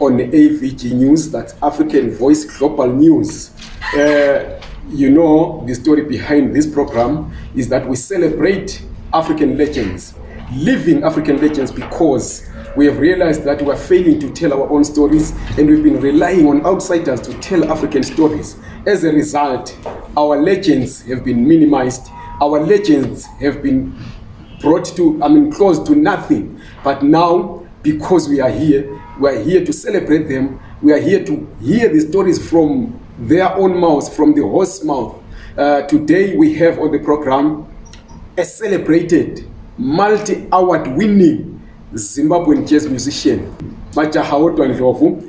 on AVG News, that's African Voice Global News. Uh, you know the story behind this program is that we celebrate African legends, living African legends because we have realized that we are failing to tell our own stories and we've been relying on outsiders to tell African stories. As a result, our legends have been minimized, our legends have been brought to, I mean, close to nothing. But now, because we are here, we are here to celebrate them, we are here to hear the stories from their own mouths from the horse mouth uh, today we have on the program a celebrated multi award winning zimbabwean jazz musician majaha odwa ndlovu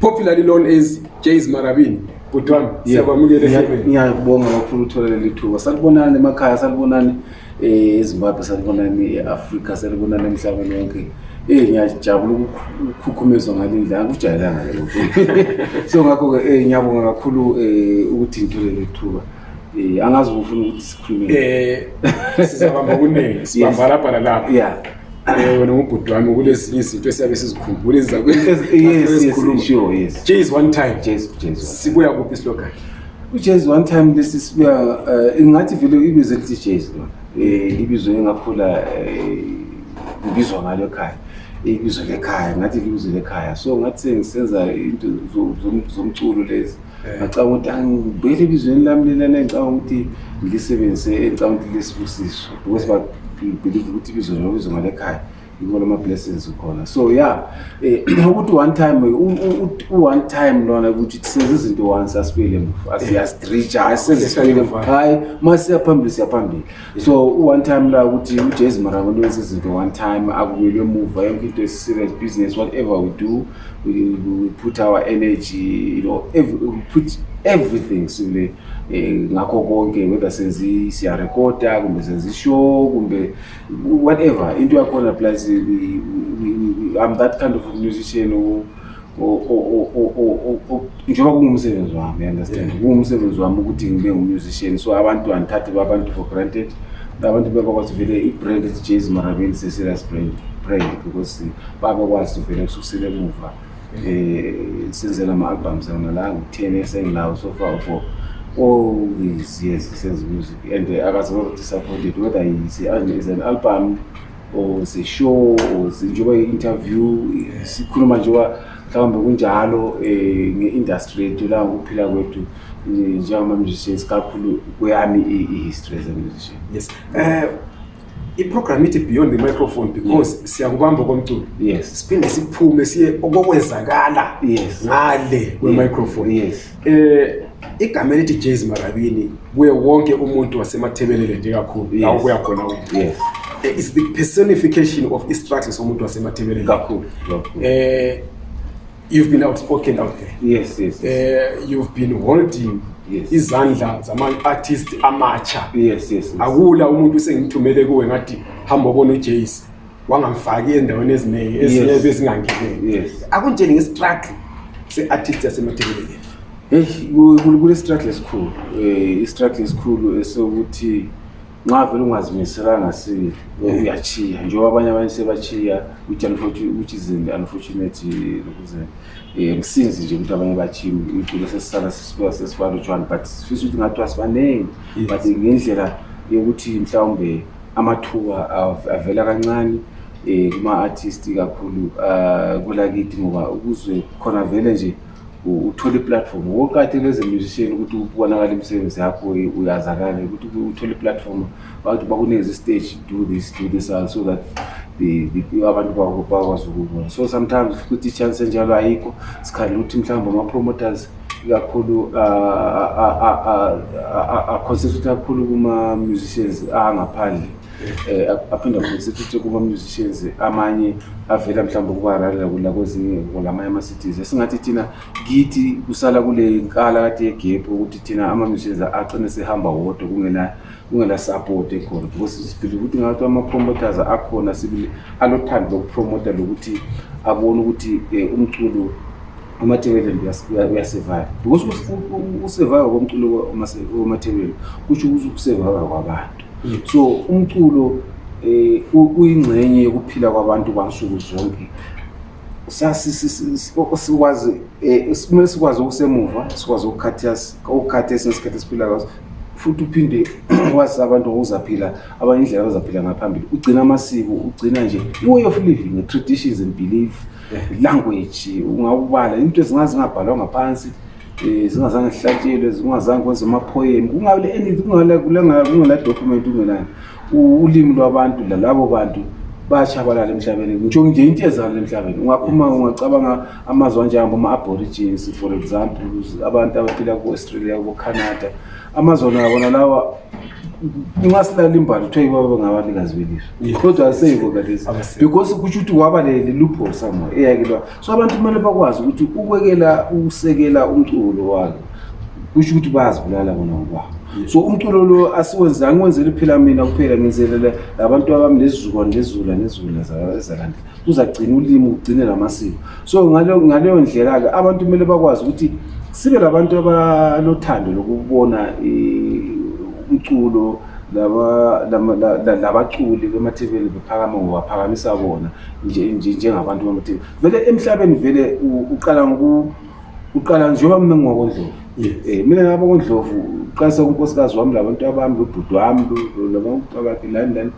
popularly known as jas marabini budwan siyakwamukela ngiyabonga kakhulu ukuthola leli thuba salibonani emakhaya salibonani ezimbabwe salibonani e-afrika salibonani emhlabeni wonke eyi ngiyajabula ukukhukhumezwa ngale ndlela kujayelanga lelo so ngakho-ke um eh, ngiyabonga kakhulu um ukuthi ngithole le thuba um angazi ukufuna ukuthi sikhulume um sizabamba kuningi sibamba lapha lalapha ya Eh, wena ngubhuti wami kulezinye izinto esiyabe sizikhumbula ezizakhuluma just one time sibuya kuphi slogan uJazz one time lesi sibuya uh, ingathi vele ibizo elithi Jazz lona eh ibizo engakhula eh, ngibizwa ngalo ekhaya ibizo lekhaya ngathi libizo lekhaya so ngathi sengisenza into zomculo lezi eh. ngacabanga ukuthi angibuyele ah, ebizweni lami lelana engicabanga ukuthi ngilisebenzise engicabanga ukuthi lesibusiso because babelieve ukuthi ibizo lona ibizo ngalekhaya ngibona ama blessings ukhona so yeah eh, ukuthi one time u one time lona ukuthi senze izinto once asibile mfu asiyastreacha asenze sibile mfu hayi masiya phambili siya phambili so u one time la ukuthi u Jazz Marango wenze izinto one time akubuyele emuva yonke into is serious business whatever we do we, we put our energy you know every, we put everything sibile eh, ngakho konke whether senzi siya recorder kumbe senzi show kumbe whatever into yakhona plus we, we, we, i'm that kind of musician or njengoba kungumsebenzi wami understand kungumsebenzi wami ukuthi ngibe ngumusician so abantu andithathe babantu for granted abantu bebakwazi vele i-brand ethi jaz marabeni se-serious brand brand because babekwazi vele kususile emuva um senzela ama-albums ona la ngu-ten esengilawo so far for all these years senze music and uh, akaziwere disappointed whether is, is an album or sishow or njengoba i-interview sikhuluma njengoba mhlawumbe kunjalo um nge-industry yethu la ngokuphila kwethu njengama-musicians kakhulu kweyami i-history as a musician yes um iprogram ithi beyond the microphone because yes. siyakubamba okomculo yes. siphinde siphume siye okokwenzakala yes. ngale kwemicrophone yes. yes. eh, igama elithi jaz marabini kuye wonke umuntu wasemathebelele nje kakhulu yes. lawo kuya khona yes. eh, is the personification of istructure somuntu wasemathebelele kakhulu eh, You've been outspoken out there. Yes, yes. yes. Uh, you've been holding yes. izandla zama-artist amatsha yes, yes, yes. akula umuntu usengithumele kuwe ngathi hamba obona ujace wangamfaki endaweni eziningi ezinye yes. bezingangeneki yes. akunjeni ngestruggle se-artist yasemathebelekeni heyi kule struggle esikhulu um eh, istruggle esikhulu esokuthi nxa vele ungazimiselanga sibili uyatshiya njengoba abanye abanye sebatshiya which is an unfortunate lokuze um sinzi nje ukuthi abanye batshiya umculo sesisala sesibuya sesibalutshwana but sifisa ukuthi ngathiwa sibanengi but ngendlela yokuthi mhlawumbe amathuba avela kancane um kuma-artist kakhulu um kulakithi ngoba ukuze khona vele nje uthole iplatform woqathela as a musician ukuthi ubonakala imisebenzi yakho uyazakale ukuthi uthole iplatform bakuthi bakunikeza istage do this do this and so that abantu bakwazi ukubona so sometimes futhi ichance enjalo ayikho sikhalela ukuthi mhlawumbe ama-promoters ikakhulu aconcentrate kakhulu kuma-musicians angaphandle eh, aphinde afundise futhi kuma-musicians amanye avela mhlawumbe kubahararela kula kwezinye kulamanye ama-cities esingathi thina kithi kusala kule nkala kade yegephu ukuthi thina ama-musicians agcine sehamba wodwa kungena kungela support ekhona because siphile ukuthi ngathi ama-promoters akhona sibili alothando lokupromota lokuthi abone ukuthi um umculo umathebeleni uyasurvive because usurvive komculo wamathebeleni kusho ukuthi ukusurvive kwabantu mm. so umculo um uyingxenye yokuphila kwabantu kwansuku zonke sikwazi eh, kumele sikwazi okusemuva sikwazi ukukhathiyasi ukukhatha esinye isikhathi esiphila kwaso futhi uphinde wazi abantu ngokuzaphila abanye indlela abazaphila ngaphambili ugcina amasiko ugcina nje i-way of living traditions and belief language ungawubala into ezingazingabhalwa ngaphansi um zingazange zihlatshelwe zingazange kwenza amaphoyeni kungeladocument ungelani ulimi lwabantu lalabo bantu bayatshabalala emhlabeni ngitsho nje into ezalo emhlabeni ungaphuma ungacabanga amazwe anjengabo ma-aborigins for example abantu abaphila kubo-australia kubo-canada amazolo yabona lawa nxa silala imbali kuthiwa yibo abangabanikazi belizwe kodwa aseyibo kalezi because kutsho ukuthi waba lelupho somewhere eyakelwa so abantu kumele bakwazi ukuthi ukwekela ukusekela umculo walo kusho ukuthi bayazibulala bona ngokwabo so umculo lo asiwenze angiwenzeli phela mina kuphela ngenzelela labantu abami lezizukwane lezula nezula ezalandela uzagcina ulimi ugcine lamasiko so ngaleyo ndlela-ke abantu kumele bakwazi ukuthi sibe labantu abalothando lokubona umculo labaculi bemathebeni bephakama ngobaphakamisa bona njengabantu bamathebeni vele emhlabeni vele uqala uqala njengoba mina ngingokondlovu um mina ngabokondlovu uqalisa kunkosikazi wami labantu abami lobhuti wami lobabakhe lani lani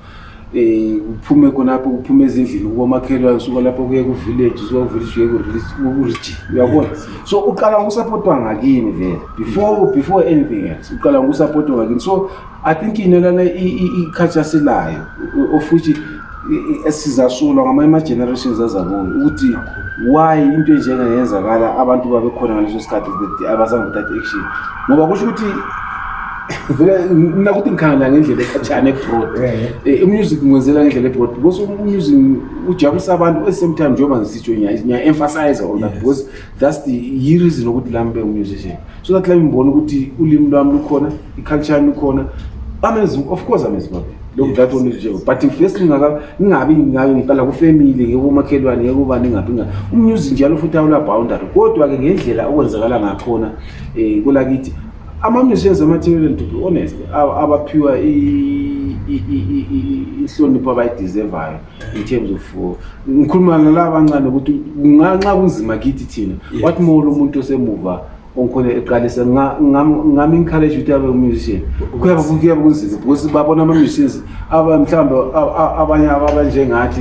um uphume khonapho uphume ezindlini kubomakhelwane suka lapho kuye kuvillage suka kuvillage uye kurijin uyabona so uqala ngokusapotwa ngakini vele before before anything else uqala ngokusapotwa ngakini so i think into lana ikhatsha silayo of which esizasolwa ngamanye ama-generations azaboni ukuthi why into enjengayenzakala abantu babekhona ngaleso sikhathi abazange bathathe action ngoba kusho ukuthi nakuthi ngikhala ngendlela ekhatshana ebroad eh, umusic ngwenzela ngendlela ebroad because umusic ujabulisa abantu at the same time njengoba ngisitsho ngiya-emphasize on that because that's the yireason ukuthi lami be umusician so that lami ngibona ukuthi ulimi lwami lukhona iculture yami lukhona amazim of course amazimabili lokhu that one nje but first ngaka ngingabi ngayo ngiqala ku family ngeke makhelwane ngeke ubani ngabi nga umuzi njalo futhi awula boundary kodwa ke ngendlela okwenzakala ngakhona eh kulakithi ama-musicians amathekeleni to be honest abaphiwa inhlonipho abayideservayo in terms of uh, ngikhuluma nalaba abancane ukuthi nxa kunzima kithi thina wathi molo umuntu osemuva ongikhona eqalisa ngami encourage ukuthi abe umusician kuyaba kuyaba kunzima because babona ama-musicians mhlawumbe abanye abanjengathi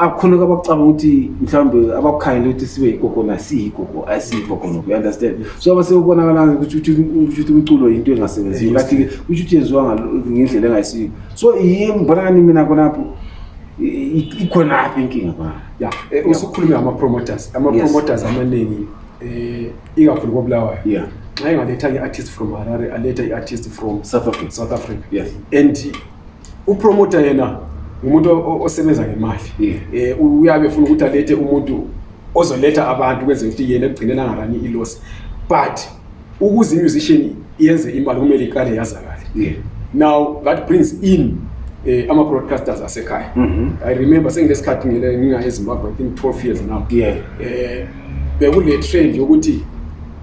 akukhona abakucabanga ukuthi mhlawumbe abakukhangele ukuthi sibe yigogo nasiyigogo asiyigogo noku you understand so abasebonakalayo ukuthi ukuthi umculo yinto engasebenziyo kathi ke ukuthi uthi yenziwa ngendlela engayisiyo so yimi mbonakani mina khonapho ikhonaphi inkinga ba ya eh, usukhulume ngama-promoters ama-promoters amaningi um ikakhulu kobulawayo yeah nxa engaletha i-artist from harare aletha i-artist from south africa south africa yes and upromoter yena ngumuntu osebenza ngemali eh, uyabe ufuna ukuthi alethe umuntu ozoletha abantu kwenze ukuthi yena ekugcinela ngarani iloss but ukuze imusician yenze imali kumele iqale yazakale now that brings in eh, ama broadcasters asekhaya mm -hmm. i remember sengilesikhathi ngingaye ezimbabwe i think 12 years now yeah. eh, bekule trend yokuthi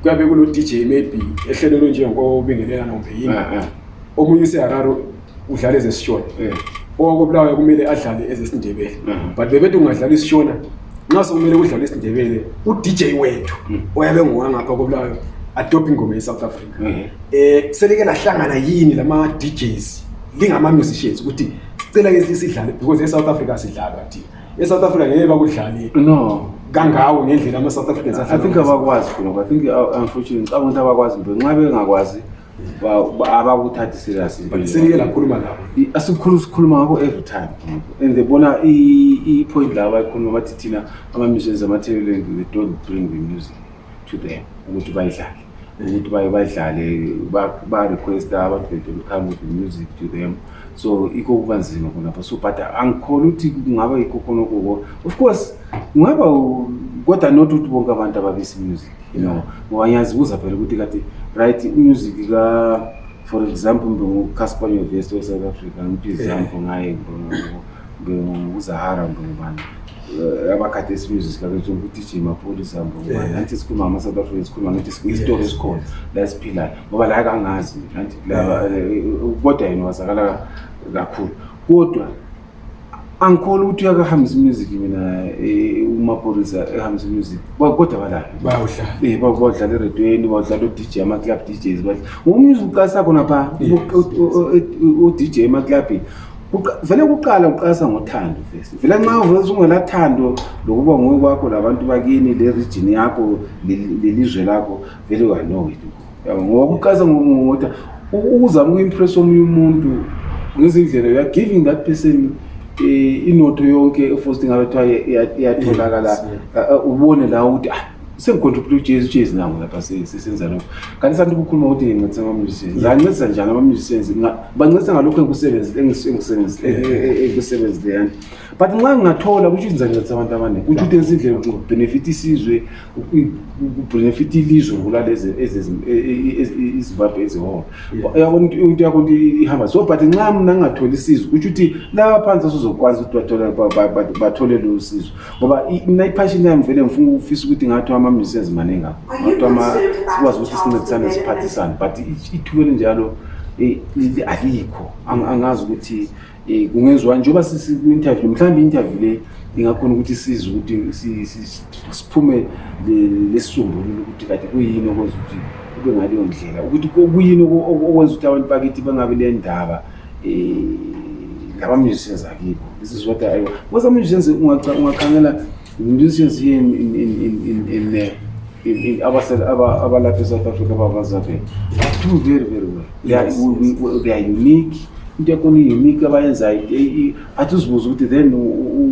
kuyabe kulo dj maybe ehlelelo njengoba ubingelelana kumbe yini yeah, yeah. omunye usehararo udlala ezesishona eh. owakobulawayo kumele adlale ezesindebele eh. but bebethi ungadlala isishona nxa sekumele kudlala isindebele udj wethu hmm. oyabe ngowangapha kobulawayo adophe ingoma ye-south africa um eh. selike lahlangana yini lama-djs lingama-musicians ukuthi sicela ke sidlale because e-south africa sidlalwa thina e-south africa ngeke bakudlale no kangawo ngendlela ama-south africans i think abakwazi khona i think uh, unfortunately xa abantu abakwazi nto nxa bengakwazi abakuthathi serious but sengike lakhuluma labo asikhulu sikhuluma ngakho every time and they bona i-point labo bayikhuluma bathi thina ama-missions ama-teleland they don't bring the music to them ukuthi bayidlale ukuthi baye badlale ba-requesta abantu bedole come with the music to them so ikho kuba nzima khonapho so but angikhona ukuthi kungaba yikho khonokoko of course kungaba kodwa not ukuthi bonke abantu ababisi music you know ngoba ngiyazibuza phela ukuthi kati right umusic ka for example mbe ucasper university of south africa ngiphi izample eh. ngaye mbe uzahara mbe ngubani eh, abakhathi esimusic kakethi ukuthi jim apholi zambe ngubani eh. nanti sikhuluma ngama-south africa sikhuluma ngathi isitori esikhona la esiphilayo ngoba la kangazi nanti kodwa yena wazakala kakhulu kodwa angikholi ukuthi uyakahambisa imusic mina eh, umaphorisa ehambisa imusic kodwa balaphi bawudlala eredweni bawudlala udj amaclub djs umusic uqasa khona pha udj emaclubini vele kuqala uqasa ngothando fesi vele nxa uvese ungelathando lokuba nguwe kwakho labantu bakini le region yakho lelizwe lakho vele uyanowe ngoba kuqalisa ngokuthi uzama uku-impressa omunye umuntu ngezindlela you are giving that person eh, inotho yonke efosti ngabe kuthiwa iyatholakala eh, eh, ubone la ukuthi ah sengicontribute ujesu jesu nango lapha sesenza lokho kanti santi ukukhuluma ukuthi ngincedisa ama-musicians zancedisa njani ama-musicians bancedisa ngalokho engikusebenzileyani but nxa ngingathola kutsho ukuthi ngizancedisa abantu abaningi kutsho ukuthi enza indlela yokubenefita isizwe kubenefit ilizwe kulalezi izibabhe eziholo yabona into yakho nto ihamba so but nxa mna ngingatholi isizo kutsho ukuthi laba phansi asizokwazi ukuthi bathole lolu sizo ngoba mna iphashini yami vele ngifuna ukufisa ukuthi ngathi amamisenzi maningi akho ngathi sikwazi ukuthi sincedisane siphathisane but ithuba elinjalo eh, alikho angazi ukuthi um kungenziwani njengoba siku-interview mhlawumbe i-interview le ingakhona ukuthi size ukuthi siphume lesisombululo ukuthi kade kuyini okwenza ukuthi kube ngaleyo ndlela ukuthi kuyini okwenza ukuthi abantu bakithi bangabi le ndaba um ngabamuzisenzakiko this is what i was amuzisenzakungaqangela Musicians here in, in, in, in, in, uh, in, in our, our, our Latin South Africa, Baba Zabe, do very, very well. They are, yes, we, yes. We, they are unique. into yakona unique abayenzayo atizibuza ukuthi then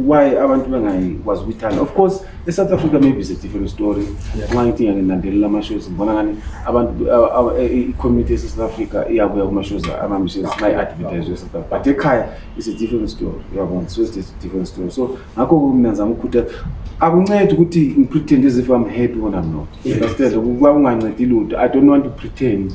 why abantu bengayikwazi ukuyithanda of course esouth africa maybe is a different story nxa ngithi ngiyaninandelela amashows ngibona ngani abantu i-community esouth africa iyakuya kumashows amamishes nxa i-advertise esouth africa but ekhaya is a different story yabona so it's a different story so ngakho-ke mina ngizama ukukhuthaza akuncedi ukuthi ngipretend as if i'm happy when i'm not understand ukuba ungancedi lutho i don't want to pretend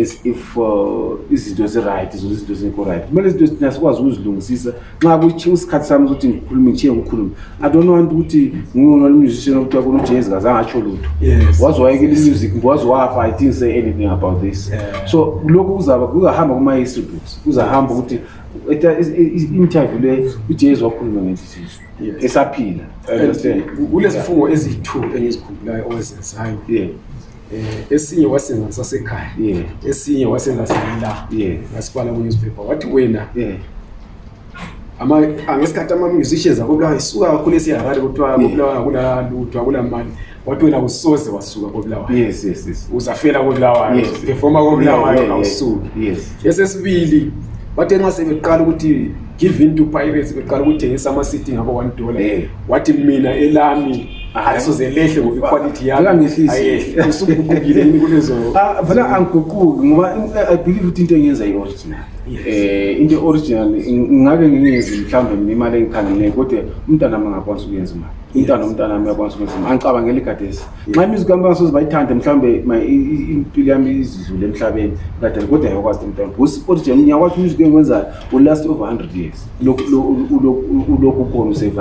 as if uh, izinto ziright zona izinto zingekho right kumele izinto ezithina sikwazi ukuzilungisisa nxa kutshiwo isikhathi sami ukuthi ngikhulume ngitshiye ngikhulume i don't want ukuthi ngingonolmusician okuthiwa khona ujezi kaze angatsho lutho waze wayekela imusic waze wafa i didn't say anything about this so lokhu kuzaba kuzahamba kuma-history books kuzahamba ukuthi interview le uJesu wakhuluma ngezizizo esaphila kulezifungo eziyi-two engizikhumbulayo owezenzayo eh, esinye wasenza sasekhaya esinye wasenza sila ngasibala kunewspaper wathi wena angesikhathi ama-musicians akobulawa isuka kakhulu esiharare kuthiwa kobulawa akulalitho akulamali wathi wena usoze wasuka kobulawayo yes yes yes uzafela kobulawayo yes performa kobulawayo yeah, awusuki yeah, yes esesibili wathi nxa sebeqala ukuthi give in to pirates beqala ukuthengisa ama city ngabo 1 dollar yeah. wathi mina elami asoze lehle ngoba iquality yami angangehlisi usuguqukile yini kulezo ah vela angiguquki ngoba i believe ukuthi into engenza i original eh into original ngake ngingenzi mhlawumbe imali engikhangele kodwa umntana mangakwazi ukuyenza imali umntana umntana ami uyakwazi kunzima angicabangeli gadesi nxa imiziko yami bangasoze bayithande mhlawumbe impilo yami izidlule emhlabeni gadeni kodwa yayokwazi umntana usipotijan ngiyakwazi umiziko engikwenzayo ulast over hundred years ulokhu ukhona usurvive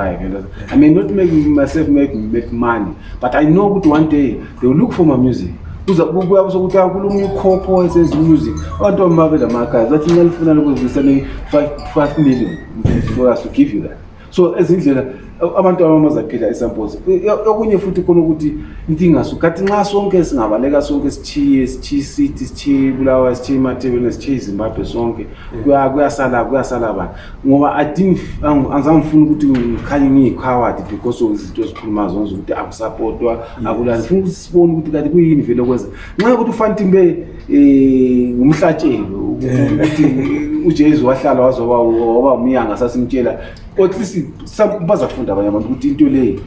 i may not make myself make, make money but i know ukuthi one day they will look for my music kuyabe sokuthi akulunga ukhopho esenza umusic abantu bami babe la magazi bathi nalifuna lokuzivisane five million for us to give you that so ezindlela abantu abamazaphila esamposi okunye futhi khona ukuthi intingaso kathi nxa sonke singabaleka sonke sithiye sithiye isiti sithiye ibulawa sithiye imatebele sithiye izimbabwe sonke kuyasala kuyasala bani ngoba adingi angizange ngifuna ukuthi ngikhanye ngiyikhawadi because of izinto ezikhuluma zonze ukuthi akusapotwa akulani funa ukuthi sibone ukuthi kanti kuyini vele okwenza nxa ukuthi ufantimbe um ngumhlatshelo ukuthi ujesu wahlala wazoba waba umyanga sasimtshela at least bazafunda abanye abantu ukuthi into leyi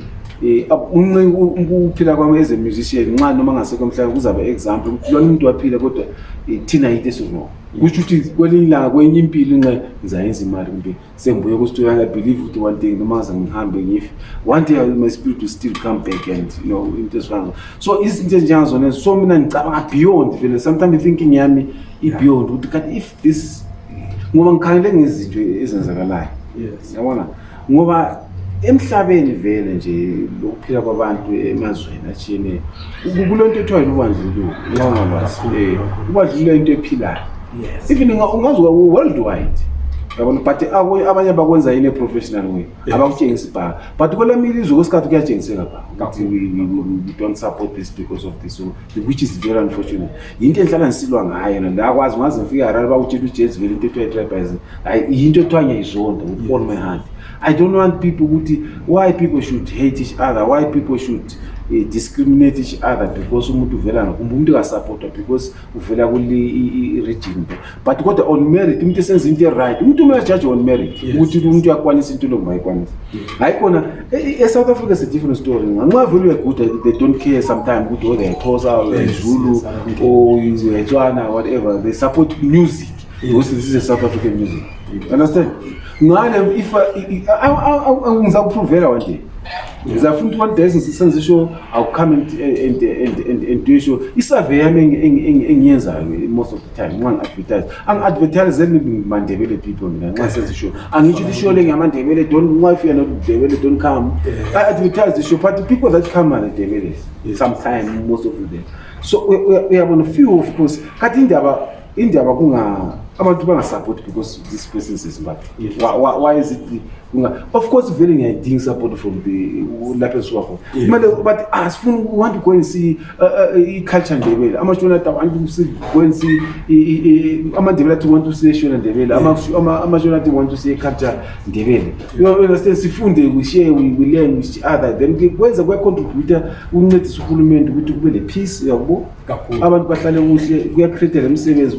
Eh, ukuphila kwami as a musician nxa noma ngasekho mhlawumbe kuzaba example ukuthi lona umuntu waphile kodwa eh, thina yinto esizongo kusho ukuthi kwelinye ilanga kwenye impilo nxa ngizayenza imali kumbe sengibuye kustudio and i believe ukuthi one day noma aze ngihambe ngife one day my spirit will still come back and you know into ezifana zo so izinto ezinjengazona so mina ngicabanga beyond vele sometimes i-thinking yami i-beyond ukuthi kanti if this ngoba ngikhalele ngezinto ezenzakalayo yabona ngoba emhlabeni vele nje lokuphila kwabantu emazweni atshiyeneyo kulento ethiwa yilubandlululo nxangalwazi eh, ubandlululo into ephilayo even ungazi world wide yabona but abanye bakwenza yini eprofessional way abakutshengisi bhaka but kwelamilizwe kwesikhathi kuyatshengiseka bhaka ukuthi we don't support this because of this which is very unfortunate yinto enhlala ngisilwa ngayo na ndakwazi ngaze ngifike harare bakutshela ujezi vele into ekuthiwa i-tribalism hayi yinto ekuthiwa ngiyayizonda with all my heart i don't want people ukuthi why people should hate each other why people should uh, discriminate each other because umuntu uvela ngakumbe umuntu kasapotwa because uvela kule i-region but kodwa on merit umuntu esenza into eright umuntu uma uyajaje on merit ukuthi umuntu uyakwanisa into lo mayikwanisa hayi khona e, e, esouth africa is a different story nganxa vele uyeguda they don't care sometime ukuthi or theyxhosa or zulu or etswana whatever they support music because this is a south african music understand ngale if ngizakupruvela one day ngizafuna ukuthi one day senze ishow awucome and do ishow isurvey yami engiyenzayo most of time nxa ngi-advertise angi-advertise mandebele people mina nxa sezisho angitsho ukuthi ishow le ngamandebele don nxa if you're not ndebele don come i advertise the show but the people that come are ndebele sometime most of them so uyabona few of course kati indaba indaba kunga abantu bangasupporti because this person is zimbabwe why is it of course vele ngiyayidinga isupport from the lapho esuka khona kumele bathi ah sifuna want to go and see uh, uh, i-culture ndebele amashona ta want to go and see amandebele athi want to see eshona ndebele amashona athi want to see i-culture ndebele you understand sifunde we share we, we learn with each other then kwenza kuyacontributa ukuncedisa uhulumende ukuthi kube le peace yakubo kakhulu abantu bahlale kuhle kuyacreateka imisebenzi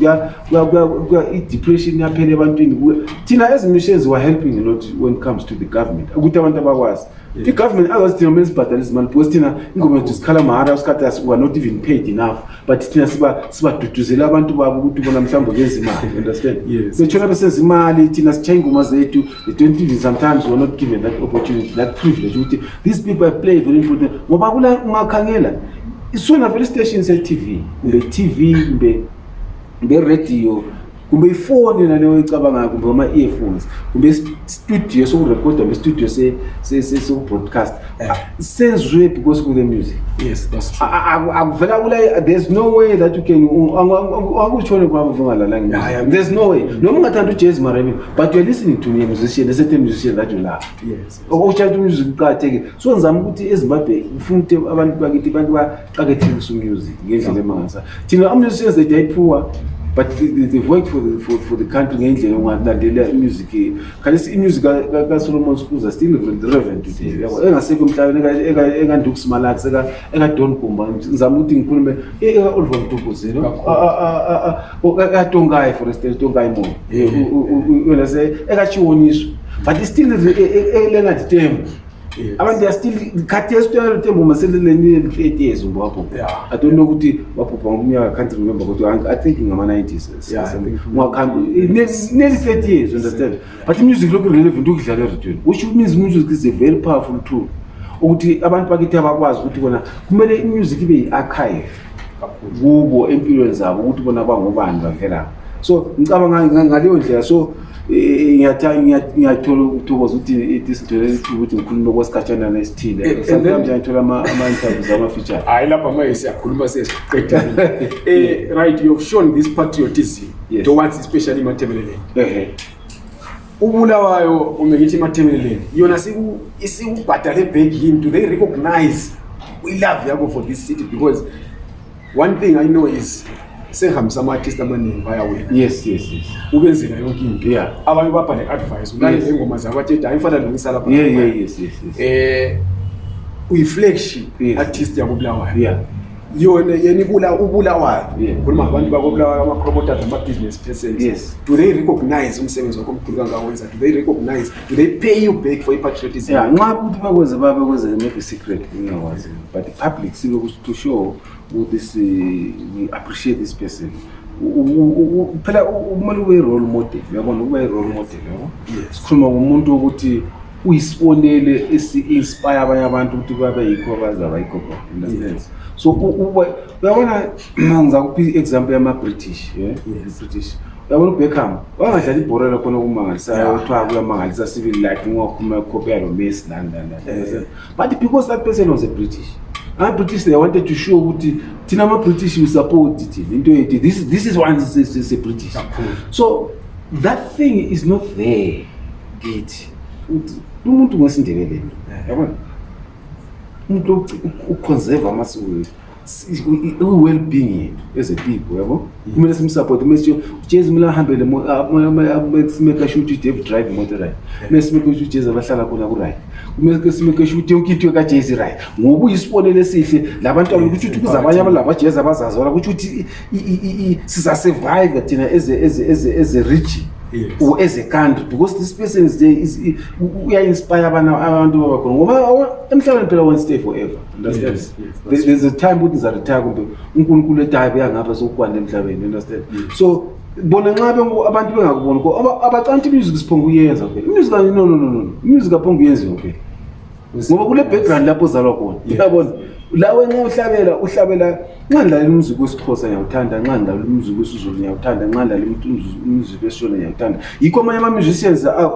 i-depression iyaphela ebantwini thina as missions were helping a lot when it comes to the government ukuthi abantu abakwazi i-government azazi thina kumele sibhadale izimali because thina ingoma yethu sikhala mahara usikhathi as weare not even paid enough but thina sibaduduzela abantu babo ukuthi bona mhlawumbe benza imali understand sethona besenza imali thina sitshaya ingoma zethu they don't even sometimes weare not given that opportunity that privilege ukuthi these people are play very important ngoba kula ungakhangela isona vele station se-tv kumbe tv kumbe kumbe radio kumbe ifoni naleyo oyicabangayo kumbe ama-earphones kumbe studio sokurekhoda kumbe studio sokubroadcast eh. ah, senzwe because kule music akuvela kula there's no way that you can angutshone kwami vungalalanga there's no way noma ungathanda ujezi maremi but you're listening to me a musician a certain musician that you love okuthatha umusic kuqakathekile so ngizama ukuthi ezimbabwe ngifuna ukuthi abantu bakithi abantu baqakathekisa umusic ngendlela emangasa thina umusic yenze dayiphuwa but the work for the, for, for the country ngendlela ungalandelela imusic khalisi imusic kasolomon scuza still relevant today yabo engasekho emhlabeni ekanduku simalax ekadon gumba ngizama ukuthi ngikhulume e-oliver mtubuzilo ekatongayi for instance tongayi moyo ekachiwoniswa but it's still elenga ditembu abantu they are still khathi esitwela lutembu maseleleni lu-eight years umbo wapho i don't know ukuthi waphupha ngomnyaka can't remember kodwa i think ngama-nineties nearly thirty years understand but imusic lokhu relevant ukudlala eradweni which means music is a very powerful tool ukuthi abantu bakithi abakwazi ukuthi kona kumele imusic ibe yi-archive kubo empilweni zabo ukuthi bona bangobani bavela so ngicabanga ngaleyo ndlela so ngiyathola ukuthokoza ukuthi isidwele esithuba ukuthi ngikhulume kwesikhatshanana esithile eh, sometimes ngiyathola ama-interview zamafeature hhayi lapha manje siyakhuluma sesiqedile eh, right you have shown this patriotism yes. towards especially imathebeleleni ubulawayo kumbe ngithi imathemeleleni yona isikubhadale bhegi yini do they recognize ilove yakho for this city because one thing i know is sehambisa ama-artist amaningi bayawena yes yes yes ubenzela yonke into yeah abanye ubapha ne-advice ulalele ingoma zabo athi hayi mfana lungisa lapha yeah yeah yes yes yes eh uyi-flagship artist yakubulawayo yeah yona yena ibula ubulawayo khuluma ngabantu bakobulawayo ama-promoters ama-business persons yes. do they recognize umsebenzi wakho omkhulu kangawenza do they recognize do they pay you back for ipatriotism yeah, nxa ukuthi bakwenze babekwenze maybe secret ingakwazi but the public sibe to show ukuthi si we appreciate this person phela kumele ube i-role model uyabona ukuba i-role model yabo sikhuluma ngomuntu ukuthi uyisibonele esi-inspire abanye abantu ukuthi babe yikho abazaba yikho understands so uyabona ngizakupha i-example yama-british british uyabona ubeckham wangadlala ibhora lakhona okumangalisayo kuthiwa kuyamangalisa civil life ngiwakhuluma ikhophi yalo messi nani nani nani but because that person was a british amabritish they wanted to show ukuthi thina amabritish we support thina into yethu this, this is one sebritish so that thing is not there kithi ukuthi umuntu ngwesindebele nto eh. yabona umuntu uconserve amasiko wethu i-well being yethu ezepipo yabo mm. kumele simsupporte kumele sitsho ujesu kumele ahambele simeka sho ukuthi udavid drive imoto right eh. kumele simeka ukuthi ujesu abahlala khona kuright kumele simeka sho ukuthi yonke into yekajesu right ngoba uyisibonelo esihle labantu ukuthi ukuthi kuzabanye abalabajezi abazazi wala kutsho ukuthi siza survive thina as a, as a, as a, as a region yes. or as a country because this person is there is we are inspire abantu abantu babakhona ngoba emhlabeni phela one stay forever understand yes, yes, there's, there's a time ukuthi ngiza retire kumbe uNkulunkulu etaye kuya ngapha sokukwanda emhlabeni understand yes. so bona nxa abantu bengakuboni ko abacanti music siphonga uyenza phela music no no no no music aphonga uyenziwa phela ngoba kule background lapho ozalwa khona uyabona lawe nxa uhlabela uhlabela nxa ndidlala umzuku wesixhosa ngiyawuthanda nxa ndidlala umzuku wesizulu ngiyawuthanda nxa ndidlala umzuku wesishona ngiyawuthanda yikho amanye ama-musicians ah,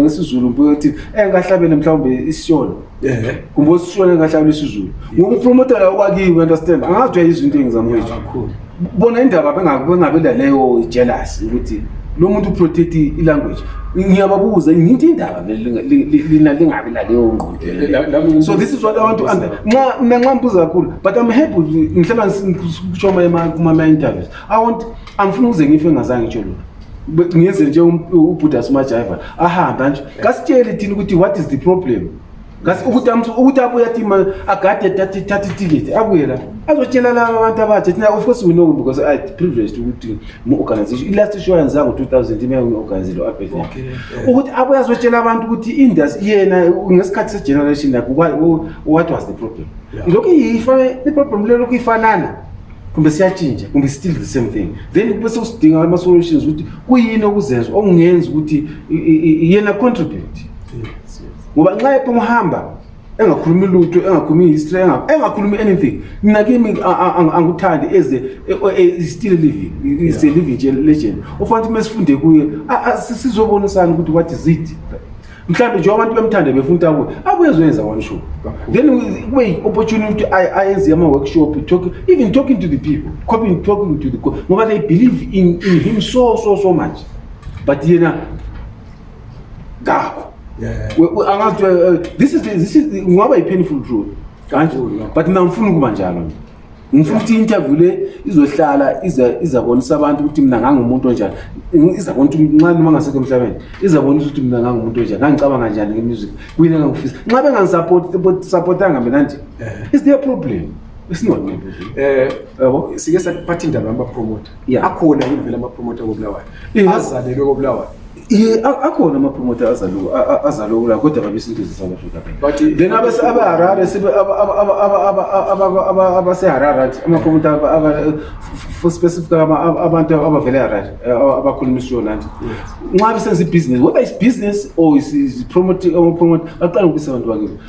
ngesiZulu mbuyothi engahlabele eh, mhlawumbe isishona kumbe osishona engahlabela isizulu ngokupromotela okwakiyo understand angazi uyayizwa into engizamkwethu bona indaba bengabe laleyo jealous ukuthi lo muntu uprotect ilanguage ngiyababuza ngithi indaba lina lingabi laleyo ngqondo so this is what i want to answer nxa mina nxa mbuza kakhulu but i'm happy ngihlala ngishoma kuma-interviews i want angifuna ukuze ngife ngazange ngitsho lona ngiyenze nje ubhuda simajiva ahambe anje kasitshele thina ukuthi what is the problem ngasi ukuthi ukuthi abuye athi ma agade thatha thatha iticket abuye la azotshela laba abantu abatsha thina of course we know because i privileged ukuthi mu organization i last show yanza ngo 2000 ime ngi organize lo abed ukuthi abuye azotshela abantu ukuthi industry yena ngesikhathi se generation like what was the problem lokho ifana the problem lelo kuyifanana kumbe siyatshintsha kumbe still the same thing then kube sekusidinga ama solutions ukuthi kuyini okuzenzwa okungenza ukuthi yena contribute ngoba nxa ephongohamba engakhulumi lutho engakhulumi history engakhulumi anything mina kimi angikuthandi eze e, e, e, still living is a living legend ofanele ukuthi mesifunde kuye sizobonisana ukuthi what is it mhlawumbe nje abantu bemthande befuna ukuthi abuye abuye ezoyenza one show then kube yi-opportunity ukuthi ayenze ama-workshop talk even talking to the people copying talking to the ngoba they believe in, in him so so so much but yena ngakho angathi uh, uh, this is this is ngaba yi painful truth kanje but mina ngifuna ukuba njalo nje ngifuna ukuthi interview le izohlala iza izabonisa abantu ukuthi mina ngangumuntu onjani izabona ukuthi nxa noma ngasekho emhlabeni izabonisa ukuthi mina ngangumuntu onjani ngangicabanga njani nge music kuyini engangifisa nxa bengangisupport supportanga mina nje eh. is there a problem isinqoqo eh yabo sike saphatha indaba yama promoter yeah. akhona yini vele amapromota kobulawayo yeah. azalelwe kobulawayo ye akhona amapromota azalwe kula kodwa babesinto ze-south africa but then abaseharare abaseharare amapromota for specific abantu abavele eharare abakhuluma isiyono anti nxa besenza ibhizinesi whether is business or amapromota baqala ukubisa abantu bakibo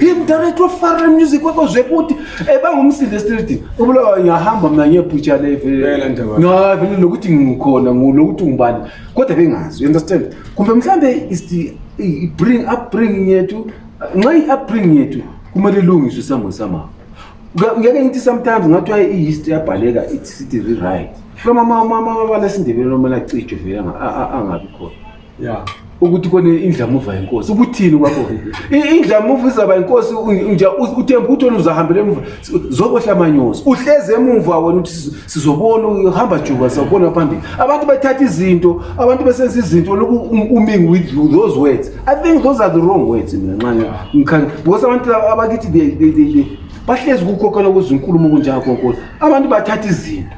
imdirector ofara music kwakho zvekuti ebangumsinde eh, street ubulawa ngiyahamba mna ngiyebhutsha levelngavele lokuti ngikhona lokuti ungubani kodwa bengazi understand kumbe mhlawumbe is the bring upbringing yethu nxa i-upbringing yethu kumele ilungiswe isamboni samama ngeke ngithi sometimes ngathiwa i-history yabhaleka ithi sithi rewrite kulamamamabala esindebeleni omele acijwe vele angabi khona ya ukuthi kone indlamuva yenkosi ukuthini kwakho indlamuva izaba inkosi nje uthemba ukuthi wena uzahambela emuva zobohla amanyosi uhleze emuva wena ukuthi sizobona uhamba juba sawubona phambili abantu bethatha izinto abantu besenza izinto loku um, uming with you those words i think those are the wrong words mina nxanye ngikhanye because abantu abakithi bahlezi kukhokhela kuzinkulumo kunjako nkosi abantu bathatha izinto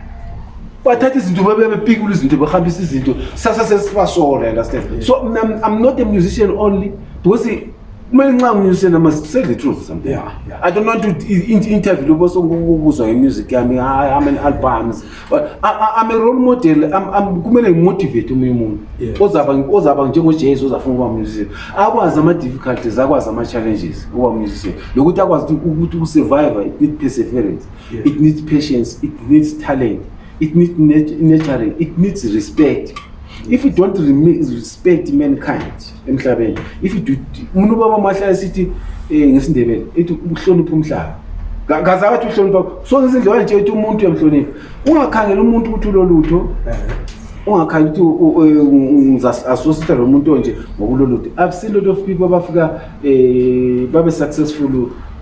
bathatha izinto babebepikula izinto bahambisa izinto sasa sesibasola understand so mna i'm not a musician only because kumele nxa ngimusician ama say the truth something yeah, yeah. i don't want to interview lobo songikuzwa ngemusic yami i'm an albums but I, I, i'm a role model I'm, I'm, kumele ngimotivate omunye umuntu ozaba njengojesu ozafuna ukuba musician akwazi ama-difficulties akwazi ama-challenges ukuba musician lokuthi akwazi ukuthi ukusurvive with perseverance Yeah. It needs patience. It needs talent. It needs nat nurturing. It needs respect. If you don't respect mankind, emhlabeni, if you do, umuntu baba mahlaya sithi eh ngesindebele, ethi uhlonipha umhlaba. Kaze athi uhlonipha. So ngizindlela nje ethi umuntu uyamhlonipha. Ungakhangela umuntu ukuthi ulolutho. Eh. ungakhali ukuthi ngizasositha lo muntu onje ngokulolude i've seen lot of people abafika eh babe successful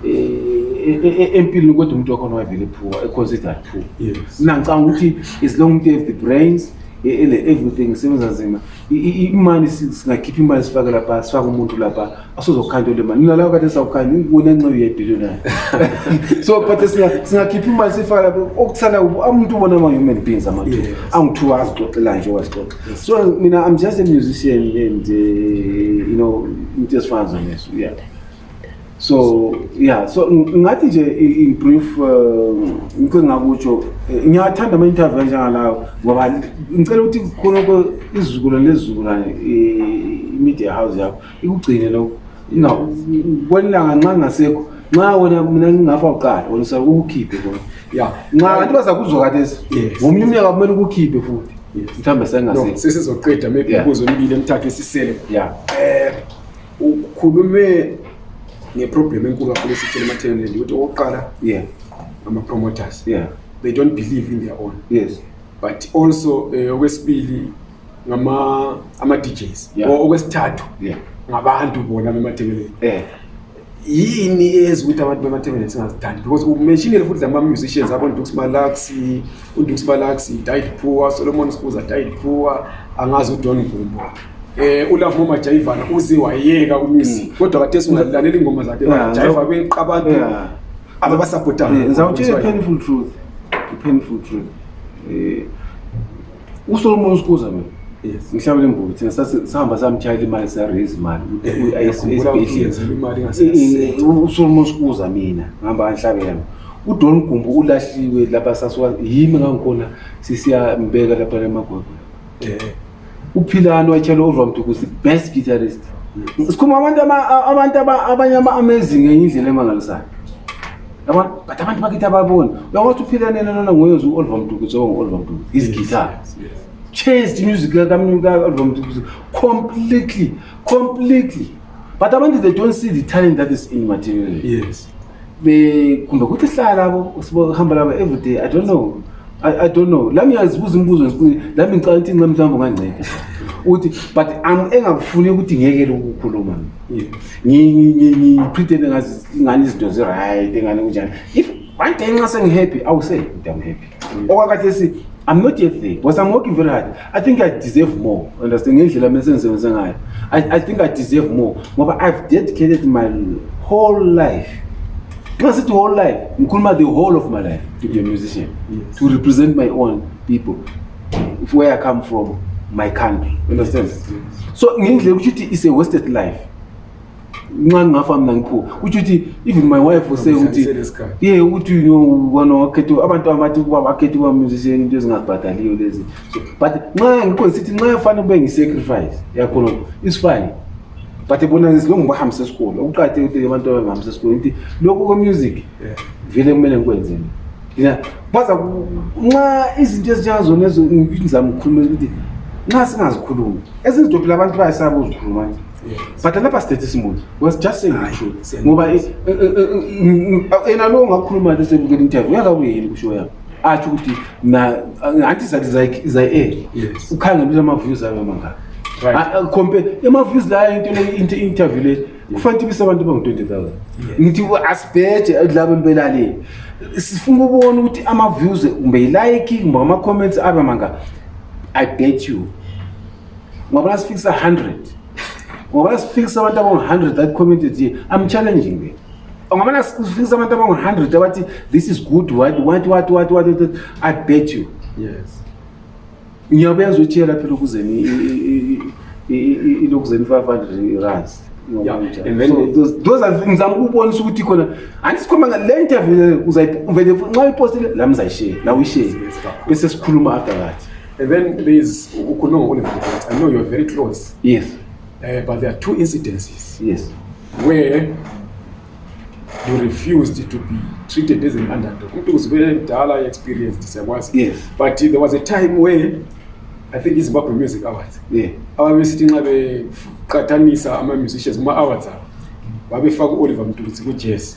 eh empilweni kodwa umuntu wakhona wayevele poor e consider poor yes nangicanga ukuthi is long to have the brains ele everything sebenza nzima imali singakhipha imali sifake lapha sifake umuntu lapha asozokhanjwa le mali mina lawo kade sawukhanya ngibona nxeyo yebillionaire so but singakhipha imali sifake lapha okusala umuntu ubona ama-human beings amathuba angithuba azixoxela nje wazixoxa Yes. So, you know, I'm just a musician and, uh, you know, it just fans on this, yeah. So, yeah, so, ngathi nje in brief ngike ngakutsho ngiyathanda ama interview njengalawo ngoba ngicela ukuthi khona izizukulwane lezizukulwane i media house yakho ikugcine lokho na kwelanga nxa ngasekho nxa wena mina ngingafa uqala wena usa ukukhiphe kona ya nxa kanti bazakuzwa kathesi ngomunye umnyaka kumele ukukhiphe futhi mhlawumbe sengasekho sesizoqeda maybe imibuzo emibili emthathu esisele ya eh ukhulume ngeproblem enkulu kakhulu esithele ematheneni ukuthi okokuqala ye ama-promoters ye they don't believe in their own yes but also um okwesibili ngama-djs yeah. okwesithathu yeah. ngabantu bona bematebeleni yeah yini eyenza ukuthi abantu bemathebeleni singazithandi because umentionele futhi la ma-musicians abondux malaxi undux malaxi died poor solomon spuza died poor angazi udon gumbo eh ulavo majayivana uze wayeka umuzi mm. kodwa kade singalalela ingoma zakhe bajayiva kweqa abantu ababasupportayo ngizawutshela i-painful truth i-painful truth um usolomon usikuza mina ngihlawule imbulo thina sahamba samtshayela imali saraise imali usolomon usikuza mina ngihamba kanhlabe yami udon gumbu ulahliwe lapha sasuka yimi ngangikhona sisiyambeka lapha lemagwegwe uphilani watshelwa uzwa mntu ukuthi best guitarist sikhuma abantu abanye ama-amazing enye indlela emangalisayo yabona but abantu bakithi ababoni uyakwazi ukuthi uphila nena nona ngoyozi u-oliver mduku zoba ngu-oliver mduku his guitar change the music kaoliver mduku completely completely but abantu they don't see the talent that is in material yes kumbe kuthi hlala labo sibohamba labo everyday i don't know I, I don't know lami yazibuza imibuzo lami ngicala ukuthi nxa mhlawumbe unganceda ukuthi but engakufuni ukuthi ngiyekele ukukhuluma ngiphretende ngani izinto zi-right engani kunjani if one day nxa sengihappy i will say ukuthi i'm happy okwakathe si i'm not yet there because i'm working very hard i think i deserve more understand ngendlela mina sengisebenze ngayo i think i deserve more ngoba i've dedicated my whole life nxa sithi whole life ngikhuluma the whole of my life to be a musician yes. to represent my own people if where i come from my country understand so ngendlela ukuthi uthi is a wasted life nxa ngingafa mna ngiphuka kutsho ukuthi even my wife use ukuthi ye ukuthi bona wakhethe abantu abathi ukuba bakhethe uba musician into ezingabhadaliyo lezi so but nxa ngikhona sithi nxa efanele kube ngi-sacrifice yakhona is fine but bona ngiziloku ngibahambise esikolo okuqakatheke ukuthi abantu abangihambise esikolo ukuthi lokhu kwemusic vele kumele ngikwenzeni ya baza nxa izinto ezinjengazona ezo ngizama ukukhuluma ukuthi nxa singazikhulumi ezinye izinto phela abantu bayesaba uzikhuluma nje but lapha sithethe isimuntu was just saying the truth ngoba eh, eh, eh, yena lowo ngakukhuluma nto sebukela interview uyakabuye yini kusho yabo atsho ukuthi anti zathi zayi-air ukhangela ukuthi ama-views ayo amangaka ah, ah, compare ama-views layo into le interview le kufanele tibise abantu bangu-20 000 ngithi asibheje labo libelaleni sifuna ukubona ukuthi ama-views kumbe yilike kumbe ama-comments abe manga i bet you ngobana sifikisa 100 ngobana sifikisa abantu abangu-100 that commented ye i'm challenging them ngobana sifikisa abantu abangu-100 abathi this is good what what what what what i bet you yes ngiyabe yazi ukuthi yelaphi lokuzeni ilokuzeni 500 rands ngizama ukubonisa ukuthi khona andisikhuluma ngale interview uzayivele nxa uyipostile la mzayishere la uyishere bese sikhuluma after that and then there is ukhuluma ngokulive i know you're very close yes uh, but there are two incidences yes where you refused to be treated as an underdog umuntu uzivele mdala i-experienced siyakwazi yes. but there was a time where i think izimbabwe music awards yeah. ababesithi nxa beqathanisa ama-musicians kuma-awards abo babefaka u-oliver mtutsi ku-jazz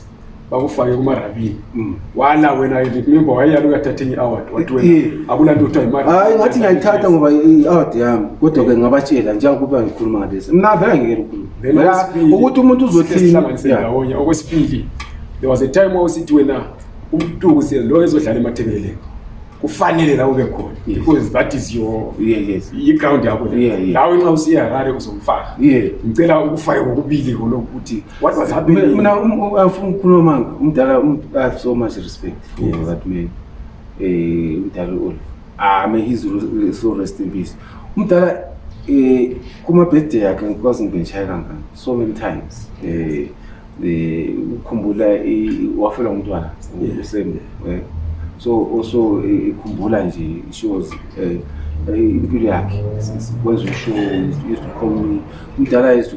bakufake kumarabini mm. wala wena remember wayeyala uyathatha enye award wathi wena eh. akula nto kuthiwa imali hayi ngathi ngayithatha ngoba i-award yami kodwa-ke ngabatshela njengokuba ngikhuluma ngalesi mna vele angekele ukhuluma ukuthi umuntu uzothiniaonya okwesibili there was a time wawusithi wena umtuku se lo ezodlala emathebeleni kufanele la ube khona because that is your iground yakho lawe nxa usiya harare uzomfaka ngicela ukufake kokubili khona ukuthi what was happening mina um, um, afuna ukukhuluma manga umdala um, i have so much respect for that man eh umdala olive ah may his so rest in peace umdala eh kuma birthday yakhe ngikwazi ngibeshaya kangaka so many times eh eh ukhumbula wafela umntwana usembe eh so also eh, ikhumbula nje she was eh, eh impilo yakhe kwenza usho used to call me umdala used to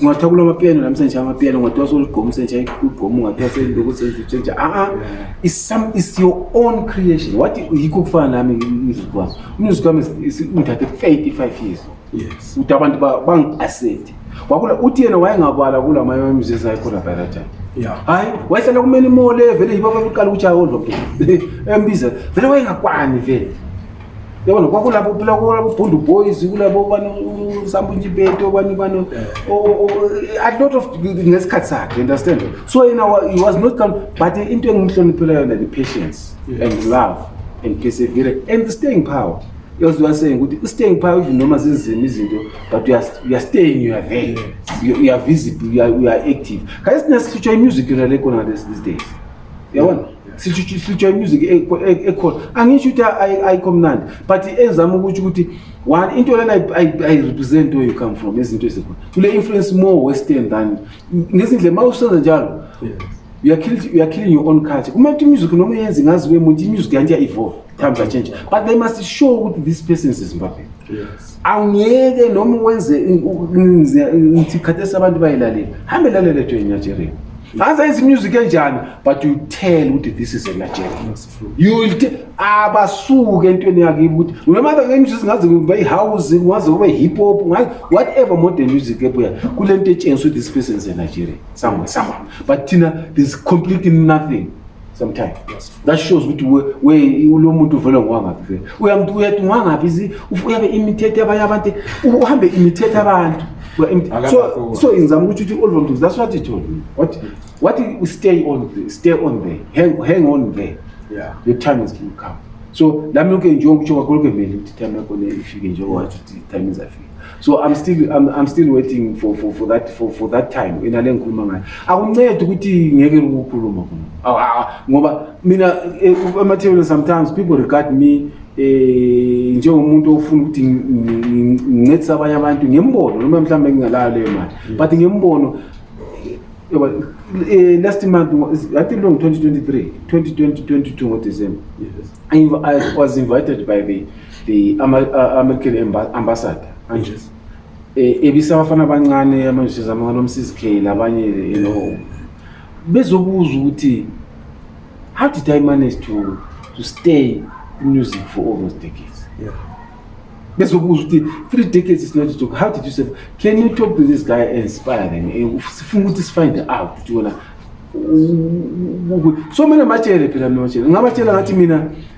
ungathiwa kulo mapiyano la msenje amapiyano ungathiwa soligqoma usenje ugqoma ungathiwa seloku senje usenje aa is your own creation wathi yikho kufana nami umzuzi wami umzuzi wami ungithathe 35 years yes uthi abantu bangi-asete wakula uthi yena wayengabala kula maye wemzuzi ayikhona by that time hayi wayehlala kumeni imole vele yibo bakuqala ukuthi akodwa mntu embiza vele wayengakwani vele yabona kwakulabo phela kulabo bhundu boys kulabo bani usambuntshipete obani bani a lot of ngesikhathi sakhe understand so yena he was not come but into engimhloniphela yona the patience and love and persevere and the staying power because you are saying ukuthi i-staying power even noma zinzima izinto but you are, you are staying you are there you, you are visible you are, you are active khaye sinesihlutsha i-music yona le khona these days yabona sitshwa imusic e, e, ekhona angisho ukuthi ayikho mnandi but ezama ukuthi ukuthi one into lena ayirepresent where you come from izinto ezikhona tule influence more western than ngezindle ma usenza njalo you are killing you are killing your own culture kuma to music no muyenzi ngazi we muthi music yanti ya evolve times are change but they must show ukuthi this person is Zimbabwe yes awungeke noma wenze ngithi khathesi abantu bayilalela hambe lalele jo inigeria ngaze ithi music enjani but you tell ukuthi this is a nigeria you will tell abasuke entweni yakibo ukuthi noma ke music ngaze kube ihouse ngaze kube hip hop ngaze whatever modern music ebuya kule nto etshengisa ukuthi this person is a nigeria somewhere somewhere but thina this completely nothing sometime that shows ukuthi ulo muntu uvele ngokwangaphi vele uyamuthi uyathi ungangaphi uyabe imithetho yabanye abantu uhambe imithetho abantu so so ngizama ukuthi uthi oliver mntu that's what he told me what what you stay on the, stay on there hang, hang on there yeah. your time is to come so lami yonke njengokutsho kwakho lokhu vele ukuthi time yakho le ifike njengowathi ukuthi time izafika so i'm still i'm, I'm still waiting for for for that for for that time ina lengikhuluma ngayo akuncedi ukuthi ngeke ukukhuluma khona ah, ah, ah, ngoba mina eh, amathebeni sometimes people regard me eh njengomuntu ofuna ukuthi ngincedise abanye abantu ngembono noma mhlawumbe ngingalayo leyo mali mm. but ngembono eh, last month i think long 2023 2020 22 ngo december yes. i was invited by the the uh, american ambassador anjesi eh, ebisa abafana abancane amanjezama nomsizi khela abanye you know bezobuza ukuthi how did i manage to, to stay in music for all those decades yeah. bezobuza ukuthi three decades is not joke how did you say can you talk to this guy and inspire them eh, sifuna ukuthi sifind out ukuthi wona so mina matshele phela mina matshele ngabatshela ngathi mina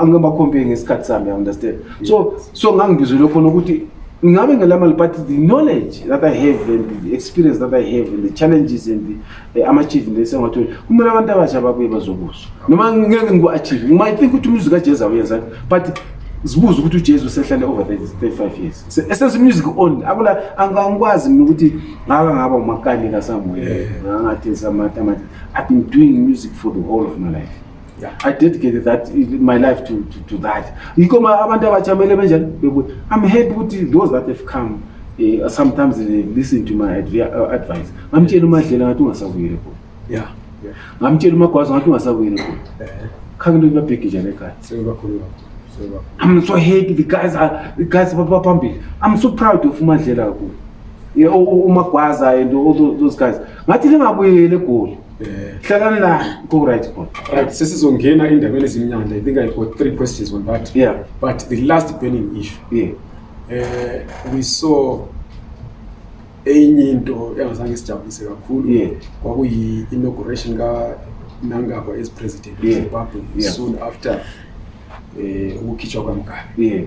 angibakhompe ngesikhathi sami understand so so ngangibizwele khona ukuthi ngingabe ngelamali but the knowledge that i have and the experience that i have and the challenges and the eh, ama-achievement esengatholi kumele abantu abasha babuye bazokuzwa noma ngeke ngiku-achieve ngimayi think ukuthi umuzi kajesu awuyenzani but zibuze ukuthi ujesu usehlale over 35 years esenza umusic only akula angikwazi mina ukuthi ngaka ngaba umakani kasamoya ngangathi samata i've been doing music for the whole of my life Yeah, I dedicated that my life to, to, to that. You come abantu abachamele benjani I'm happy with those that have come uh, sometimes they listen to my advi uh, advice. Ngamtshela umadlela ngathi ungasavuyile bo. Yeah. yeah. Ngamtshela umagwazo ngathi ungasavuyile bo. Eh. Khange into ibabheke njani ekhaya. Sebakhulu kakhulu. I'm so happy the guys are the guys are phambili. I'm so proud of umadlela kakhulu. Yeah, umagwaza and all those guys. Ngathi lingabuyele egoli. Eh, hlalani la ku-right khona right sesizongena endabeni ezimnyanda i think i got three questions on that yeah but the last burning issue yeah eh we saw enye into engazange sijabulise kakhulu yeah kwakuyi inauguration ka Nangagwa as president of yeah. Zimbabwe yeah. soon after eh ukukhitshwa kwaMgabe yeah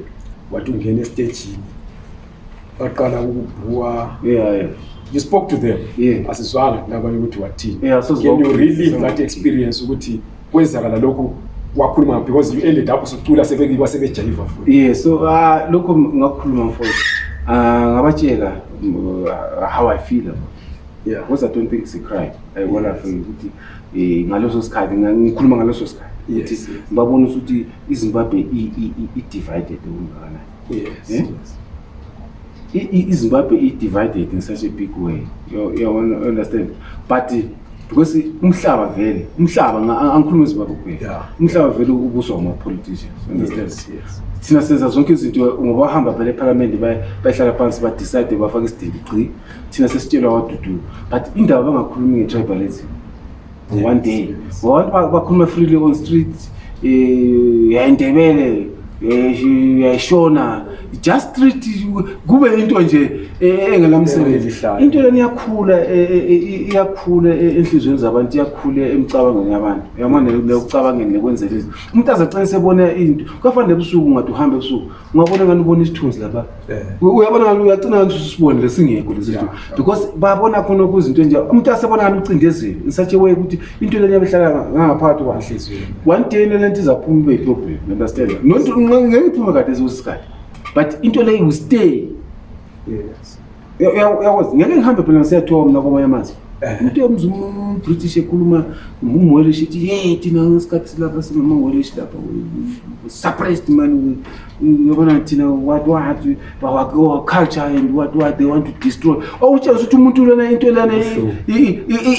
wathi ungena estage baqala ukubhuwa yeah, yeah. you spoke to them yeah. asizwanga ndaba yokuthi wathini yeah, so can you relieve that experience ukuthi kwenzakala lokhu wakhuluma because you ended up usucula sebekiba sebejayiva yeah so uh, lokho ngakhuluma mfowethu uh, ah, ngabatshela uh, how i feel about yeah because i don't think she cried i yes. wonder for ukuthi eh ngaloso sikhathi ngikhuluma ngaloso sikhathi ukuthi ngibabona ukuthi izimbabwe i divided umngana Yes. Eh? yes. izimbabwe i-divided in such a big way yabona understand but because umhlaba vele umhlaba angikhuluma izimbabwe kuphela umhlaba vele ubuswa ngama-politicians understand thina senza zonke izinto ngoba bahamba phela ephalamende bayihlala phansi badecide bafake isidingi gci thina sesitshelwa waduduka but indaba bangakhulumi nge-tribalism one day ngobantu bakhuluma freely on street um yayindebele um yayishona just street kube into nje eh, engelamsebenzi into leni iyakhula iyakhula enhliziyweni zabantu iyakhula emicabangweni yabantu uyabona nekucabangeni nekwenzela izinto umuntu aze aqinise ebona into kuyafanele ebusuku ngathi uhambe ebusuku ungabona ngani ubona isithunzi laba eh. uyabona ngani uyacina ngani usibone lesingekho lesi sithu because babona khona kuze into enje umuntu asebona ngani ucindezeli ngisathi way ukuthi into lenya behlala ngaphakathi kwanhliziyo one day le lento izaphuma ibe problem you understand not ngeke iphume kade ezosikhathi but into leyo will stay yes uyakwazi ngeke ngihambe phela ngisiyathiwa mna kwamanye amazwi eh. umuntu uyamza umbritish ekhuluma ngumwelish ithi ye thina ngesikhathi silapha singamawelish lapha suppressed mani yabona thina what what our culture and what what they want to destroy okutshela ukuthi umuntu lona into lana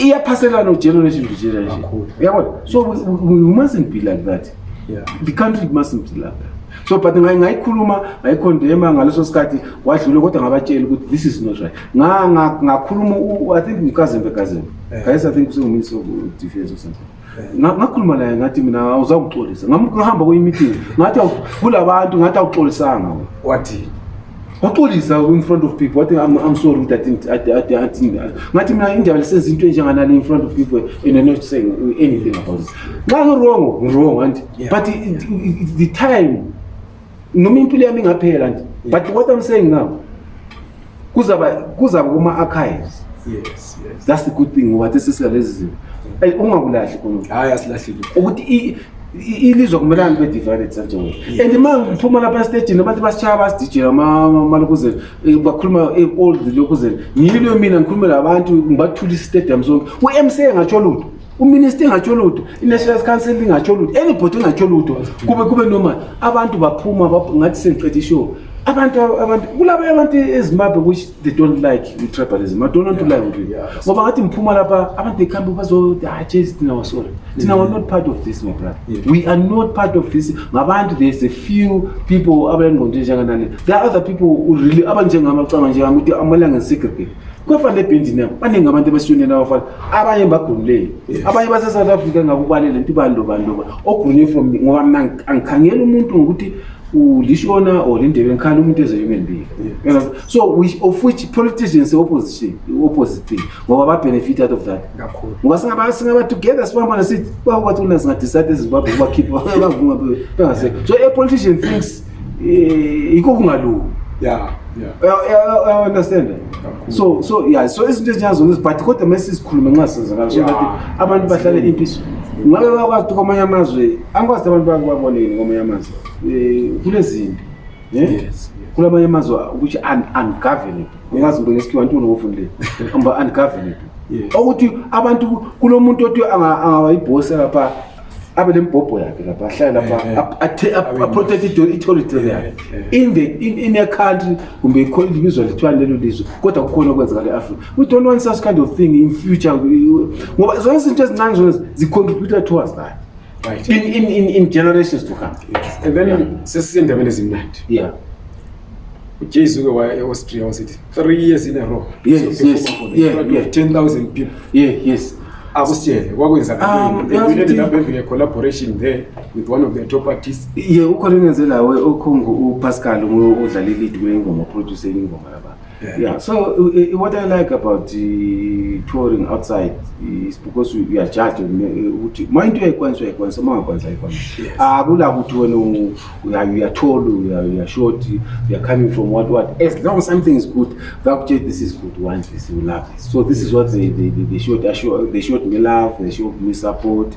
iyaphaselana ugeneration to generation uyabona so we mustn't be like that the country mustn't be like that so but ngayikhuluma ngayikhondema ngaleso sikhathi wadlule kodwa ngabatshela ukuthi this is not right ngakhuluma i think ngikazembe kazembe eh. kayes i think usenguminister of defense or something eh. ngakhuluma naye ngathi mina awuzakuxolisa ngahamba kweyimeeting ngathi kula bantu ngathi awuxolisanga wathini waxolisa in front of people wathi I'm, i'm sorry ukuthi adinti ngathi mina indaba lisenza into enjenganale in front of people and i'm not saying anything about this nxa ngirongo ngirongo anti but the time noma impilo yami ingaphela anti but what i'm saying now kuzaba kuzaba kuma-archives yes. yes. that's the good thing ngoba the sisika lezi zinto eyi ungakulahli khona hhayi asilahlile ukuthi ilizwe kumelani kube divided sanjengoba and ma ngiphuma lapha estejini abantu basishaya basidijela amalokuzela eh, bakhuluma eh, all the lokuzela ngiyilwe mina ngikhulumela abantu ngibathula isitadium sonke u-mc engatsho lutho uminister engatsho lutho i-national council ingatsho lutho anybody engatsho lutho kube kube normal abantu baphuma ngathi sengiqeda ishow abantu abantu kulaba abantu ezimbabwe which they don't like tribalism i don't want to lie with you ngoba ngathi ngiphuma lapha abantu bekhambe bazodatshe izidina wasole thina we're not part of this my brother we are not part of this ngabantu there's a few people abayengqondo enjenganale there are other people who really abanjengami acanga njengami ukuthi amalanga ngisegregate kuyafana ebhendini yabo baningi abantu ebasitshoneni abafana abanye bagunuleyo abanye basesouth africa ngakubalele nto ibani lobani loba ogunywe from ngoba mna angikhangeli umuntu ngokuthi ulishona or indebe ngikhanda umuntu eze human being yeah. so which, of which politicians opposition opposite thing ngoba ba benefit out of that ngoba singaba singaba together sibambana sithi bawathi una singa decide ezimbabwe kuba keep bavuma bengase so a politician thinks eh, yikho kungalungi yeah yeah understand so so yeah so izinto ezinyazo ngezi but kodwa mase sikhuluma nxa senza ngaso abantu bahlale impiso ngabe bakwazi ukuthi kwamanye amazwe angikwazi abantu bake baboneni kwamanye amazwi um eh, kulezinto eh? kulamanye amazwi ukuthi ungovernable ungazi nto ngesikhiwa ntuni ngofundile amba ungovernable okuthi abantu kulo muntu othi angaba yibhosi lapha abe nembhobho yakhe lapha ahlale lapha eh, eh. aprotect i-territory yakhe eh, in a country kumbe ikhona libizwa lithwani lelo lizwe kodwa kukhona okwenzeka le-afrika we don't want such kind of thing in future ngoba zonke izinto ezincane zona zi-contributor towards that right in in in, in generations to come yes. and then yeah. sesisendabeni ezimnandi yeah ujesu ke waya eaustria wasithi three years in a row yes, yes, yes, yeah, yeah. 10 000 people yeah, yes akusitshele kwakwenzakalabevile um, collaboration there with one of the top artists ye ukhona engenzelawe okhungu upascal udlale lead kule ngoma producer ingoma yaba Yeah. yeah. So uh, what I like about the uh, touring outside is because we, we are judged ukuthi uma into uyayikwanisa uyayikwanisa uma ungakwanisa ayikwanisa akula ukuthi wena we are you are tall we are, we are short we are coming from what what as long as something is good bakuthi this is good once this you love this so this is what they they, they, they showed they showed me love they showed me support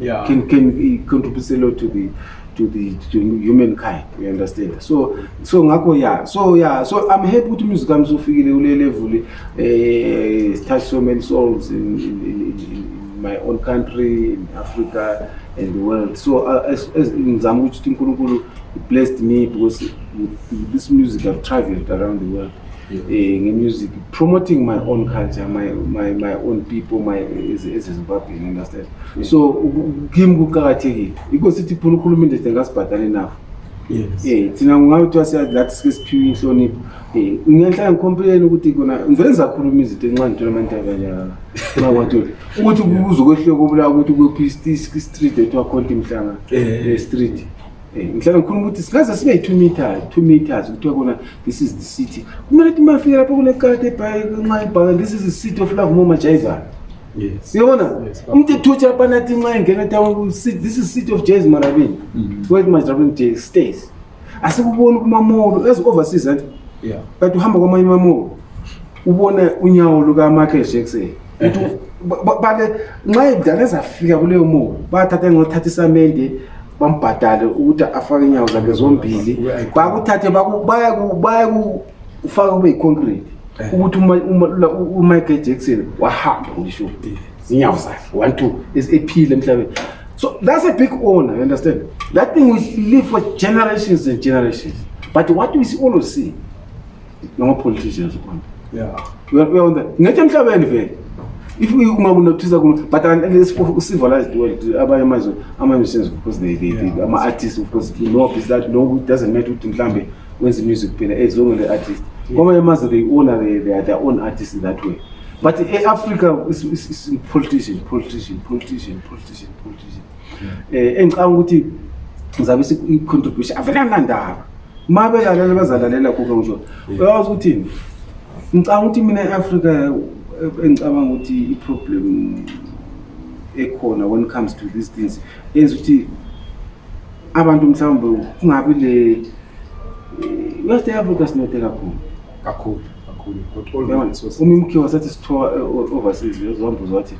yeah. can can contribute a lot to the to the to humankind you understand so so ngakho yeah so yeah so i'm happy ukuthi music yami sofikile kule level eh touch so many souls in, in, in, in my own country in africa and the world so uh, as as ngizama ukuthi uNkulunkulu blessed me because with this music i've traveled around the world eh nge music promoting my own culture my my my own people my as as Zimbabwean understand so kim kuqakathekile yikho sithi phula ukhuluma into ezinto ngasibhadale nafo yes eh thina kungabe kuthiwa siyazilathi sike siphiwe inhlonipho eh ngiyanhlanga ngikhompileni ukuthi kona ngivele ngizakhuluma izinto enxa ngithola amantabanyaka nxa kwathola ukuthi kuze ukwehleka kobulawa ukuthi kuphi street ethiwa khonti mhlanga eh. Eh, street eh, ngihlala ngikhuluma ukuthi singaze sibe yi-two meters two meters kuthiwa kona this is the city kumele ukuthi mafika lapho kule kati ebhayi nxa ibhaka this is the city of love momajaivana siyona umthethutsha abana tinxa ingena this is city of jazz marabini mm-hmm. where marabini jazz stays asikuboni kumamolo as overseas anti but uhamba kwamanye mamolo ubona unyawo lukamichael jackson ukuthi bake nxa idlala ezafika kuleyo molo bathatha ngothatha isamende bambhadale ukuthi afake inyawo zakhe zombili bakuthathe bayaku ufake kube yiconcrete eh. ukuthi umichael jackson wahamba ngisho eh. zinyawo zakhe one two ephile emhlabeni so that's a big honor you understand that thing we live for generations and generations but what we see always see ngamapoliticians khona uyabona ngethi emhlabeni vele if uma kunothiza kuno but sivalized world abanye amazwe ama-musicians of course they, they, yeah. ama-artists of course no is that no doesn't matter ukuthi mhlawumbe wenza imusic kuphela as long le artist kwamanye amazwe they owner they are their own artist that way but e-africa politician politician politician politician politician um eh, engicanga ukuthi ngizabe i-contribution avelangandaba ma belalela bazalalela kuke ngisho uyawazi ukuthini ngicanga ukuthi mina e-afrika eh, engicabanga ukuthi i-problem ekhona when it comes to these things yenza ukuthi abantu mhlawumbe kungabi le west africa sinothe kakhulu kakhulu uma imkhiwa sathi sithoa eh, overseas uzohamba uzothi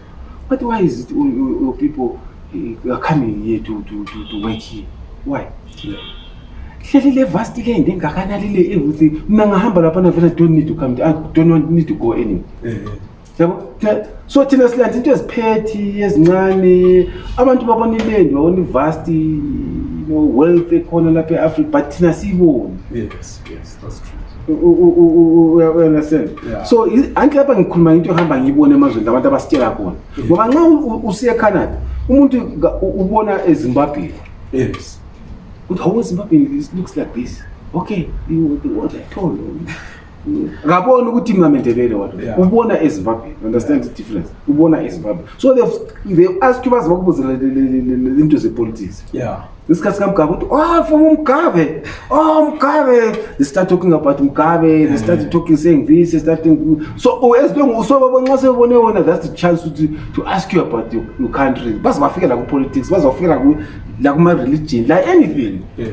but why is it your people eh, are coming here to, to, to, to work here why hleli le vast le nto engakanani le ekuthi mna ngahamba lapha navena don't need to come i don't want need to go anyway eh, yabo so thina silanda into eziphethi ezincane abantu babona ilendi babona ivast wealth ekhona lapha e-africa but thina siyiboni uyaunderstand so anti lapha ngikhuluma ngento ehamba ngiyibona emazweni labantu abasitshela khona ngoba nxa usiye ecanada umuntu ubona ezimbabweni yes ukuthi hawu ezimbabweni looks like this okay what i told ngabona ukuthi mna mendebele wato ubona ezimbabwe understand the difference ubona ezimbabwe so they ask you baze bakubuze into zepolitics isikhathi sikamgabe ukuthi oh from umgabe oh mgabe they start talking about mgabe they start talking saying this they start so oh, as long so babonxa sebone wona that's the chance to, to ask you about your, your country baze bafikela ku-politics baze bafikela la kuma-religion like anything yeah.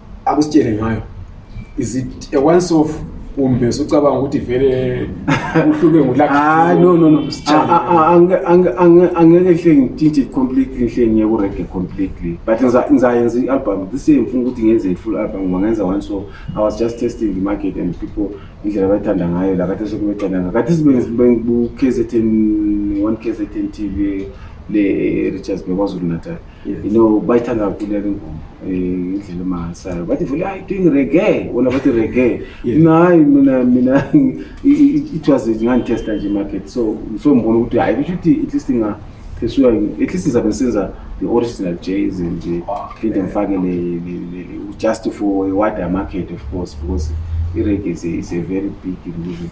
akusitshele ngayo is it a once off kumbe sucabanga ukuthi vele uhluke ngulakhayi no no no angeke hle ngitshintshe completely hle ngiye kurege completely but ngizayenza i-album this year ngifuna ukuthi ngenze i-full album ngoba ngenza one so i was just testing the market and people indlela abayithanda ngayo la kade sekubecananga kade sibengibukhzn one kzn tv le-richards bekwazulu natal Yeah, you know, bayithanda kakhulu yale ngoma indlela emangalisayo bathi vele hayi doing reggae wona bathi reggae mina hayi mina mina it was ngangitesta nje market so so ngibona ukuthi hayi kusho ukuthi at least nga phesula at least ngizabe ngisenza the original jazz nje phinde ngifake just for a wider market of course because i-reggae is a very big music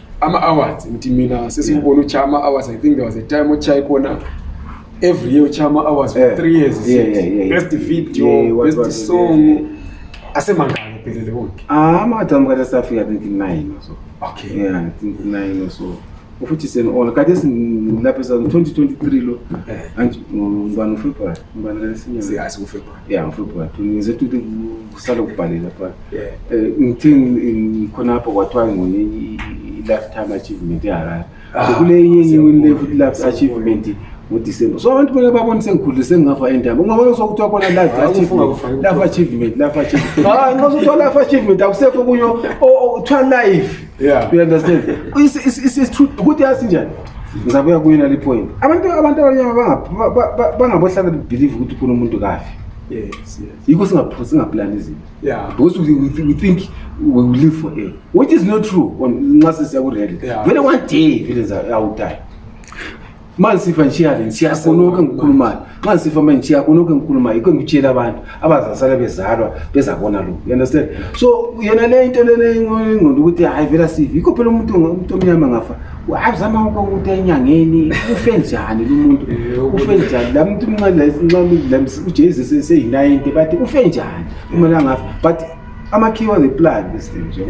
ama-awards ngithi mina sesiwubona yeah. utsha ama-awards i think there was a time otshaye khona every year utshaye ama-awards for yeah. three years yeah, yeah, yeah, yeah. best video yeah, yeah, best what, song yeah, yeah. asemangaki ephelele konke ah, ama-awards ami kade safika think nine or so okay yeah think nine or so futhi senona kade silapha sa 2023 lo ngibani ufebruary ngibani lesinyasikufe ya mfo kwa tu nize tu de kusala kubhalela kwa eh ngithini khona lapho kwathiwa ngoye lifetime achievement yara ah, kule yenye yenye lifetime achievement ngoDecember so abantu bona babona sengikhulile sengingafa endaba ungabona sokuthiwa khona life ah, achievement life achievement life achievement hayi ah, nxa sokuthiwa life achievement akusekho kunyo kuthiwa life yeah you understand it's it's it's, it's true ukuthi yasi njani ngizabuya kuyena le point abantu abantu abanyama bangabohlala believe ukuthi kunomuntu kafi yikho singapho singaplani izinto because we think we will live for air which is not true nxa sesiya kurele vele one day vele awudayi uma ngisifa ngishiya le ngishiya konke engikhulumayo nxa ngisifa manje ngishiya konke engikhulumayo yikho ngitshela abantu abazasala bezalwa bezabona lokhu you understand so yena le into lena ingqondo ukuthi hayi vela sifi yikho phela umuntu umuntu omnyama ngafa azama uko ukuthi enyangeni ufe njani lo muntu eh, ufe njani la muntu umncane la ujesus eseyi-90 bathi ufe njani kumele angafa but amakhiwa ngeplan bestem nje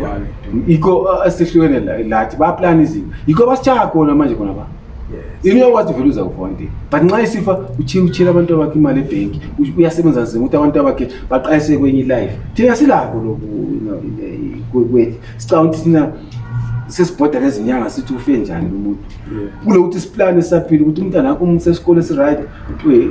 yikho uh, esihlukene lathi baplana izinto yikho basichaya khona manje khona ba into yakwazi uveluza kufa one day but nxa isifa utshela abantu abakhe imali ebhenki uyasebenza nzima ukuthi abantu abakhe baqalise kwenye ilife thina silakho loku kwethu sicabanga ukuthi thina sesibhoda lezinyanga sithi ufe njani lo muntu kule ukuthi siplane saphile ukuthi umntana akho umuthe esikole esiright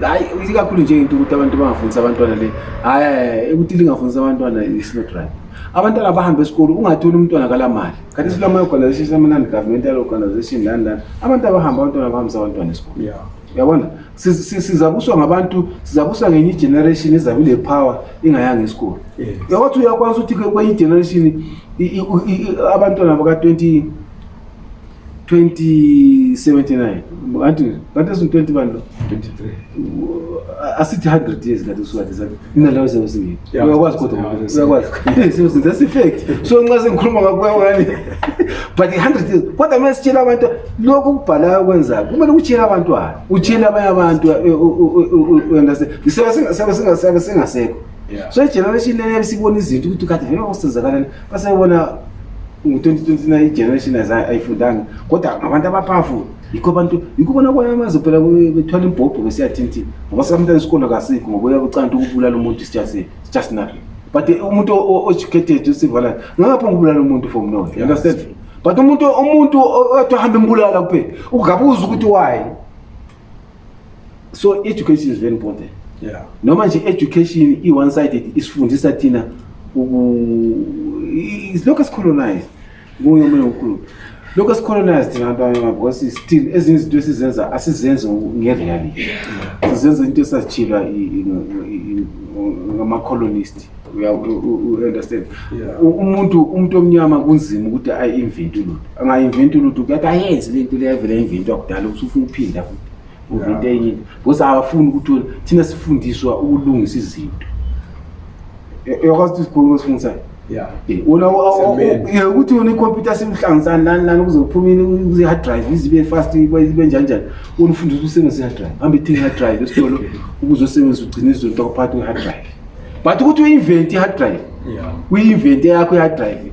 hayi ikakhulu nje into ukuthi abantu bangafundisa abantwana le hayi ukuthi lingafundisa abantwana is not right abantwana bahambe esikolo ungatholi umntwana kala mali kanti silama organization seminani governmental organization lani lani abantu abahamba abantwana abahambisa abantwana esikolo yeah. uyabona sizabuswa ngabantu sizabuswa ngenye igeneration ezabe ilepower ingayanga esikolo yawathi uyakwanisa ukuthi kwenye igeneration abantwana baka-20 2079 anti katesu 20 vanhu 23 asithi 100 years kati usukathisa inalawo sebe singeni uyakwazi kodwa uyakwazi sebe that's effect so nxa sengikhuluma ngakuyawani but 100 years kodwa kumele sitshela abantu lokhu okubhalayo kwenzayo kumele utshele abantwana utshele abanye abantu sebe singasekho so igeneration leyebe sibona izinto ukuthi kade vele kwakusenzakalani basebona ngu-2029 igeneration ayifundanga kodwa ngabantu abaphafu yikho abantu yikho bona kwanye amaze phela bethwala imbhobho besiyathinthini ngoba sikamntana isikolo kasikho ngoba uyakucanta ukubulala umuntu sijasi just nothing but eh, umuntu o-educated usivala ngapha ngibulala umuntu for mno you understand but umuntu umuntu othi ahambe mbulala kuphela ungabuza ukuthi wayi so education is very important yeah. noma nje education i-one sided isifundisa thina lokhu esicolonized kuyo omunye ukhulu lokhu esicolonized thina abantu abamnyama because still ezinye izinto esizenza asizenzi ngereality sizenza into esazitshilwa ngama-colonist uyaunderstand umuntu umuntu omnyama kunzima ukuthi ayi-inventi lutho angayi-inventi lutho kuyathi ayenzi le nto leyavela inventwa kudala ukuthi ufuna uphinda futhi uvinte enye into because abafuni ukuthi thina sifundiswa ukulungisa izinto uyakwazi ukuthi sikhuluma sifundisayo ukuthi wona ikhompyutha simhlangisani lani lani kuze kuphumile kuze-hard drive izibe fast ibe njanjani wona ufundisa usebenzisa i-hard drive hambe ithenga i-hard drive esitolo ukuze usebenzisa ugcine izinto kwaphakathi kwe-hard drive but ukuthi uyi-invent i-hard drive uyi-invent eyakho i-hard drive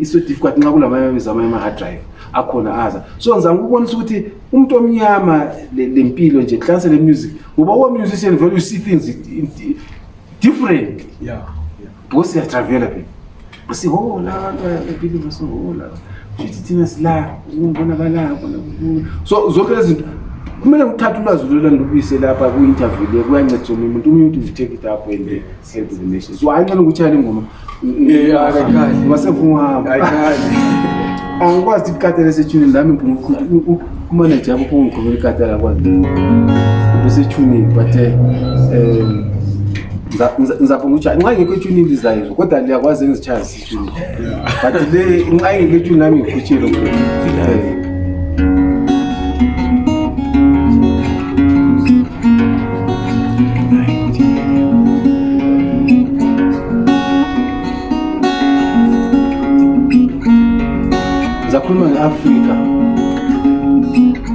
iso difficult nxa kulamamizamanye ama-hard drive akhona aza so ngizama ukubonisa ukuthi umuntu omnyama le mpilo nje kuhlanise le music ngoba uwa musician vele you see things different because siyatravela phela sihola abantu ebhilini sihola futhi thina sila ukubona balaya bona kukhulu so zonke lezi zinto kumele uthathe ulwazi lolani lubuyise lapha kwi-interview le kuyancedisa omunye umuntu umuntu uvitheke it up and help the nation so hayi ncane ukuthi yale ngoma wasevungahamba angikwazi ukuthi kukatelesethunini lami mpunguqhuti Kumaneja yakho kungigqokela ikati yakho. Bese tune but eh ngizapha ngitsha nxa ngekho itshuni lizayo kodwa liyakwazi engizichaya zitshuni but le nxa ngekho itshuni lami ngikhutshile ngizakhuluma nge-afrika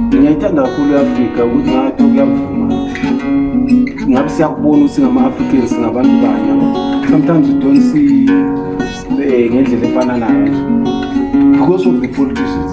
ngiyayithanda kakhulu i-afrika ukuthi ngathi kuyavuma ngabe siyakubona ukuthi ngama-africans ngabantu banye sometimes you don't see eh, ngendlela efananayo because of the politicians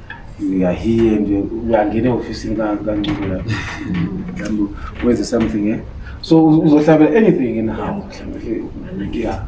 uyahiye nje uyangena ehofisini kancube la mhlawumbe wenze something eh so uzohlabela anything in house mhlawumbe yeah